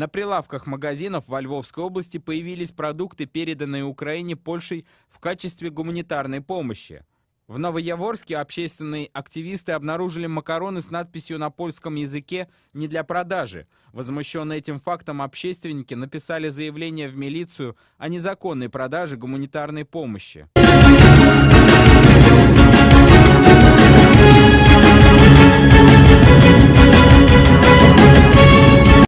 На прилавках магазинов во Львовской области появились продукты, переданные Украине Польшей в качестве гуманитарной помощи. В Новояворске общественные активисты обнаружили макароны с надписью на польском языке «не для продажи». Возмущенные этим фактом общественники написали заявление в милицию о незаконной продаже гуманитарной помощи.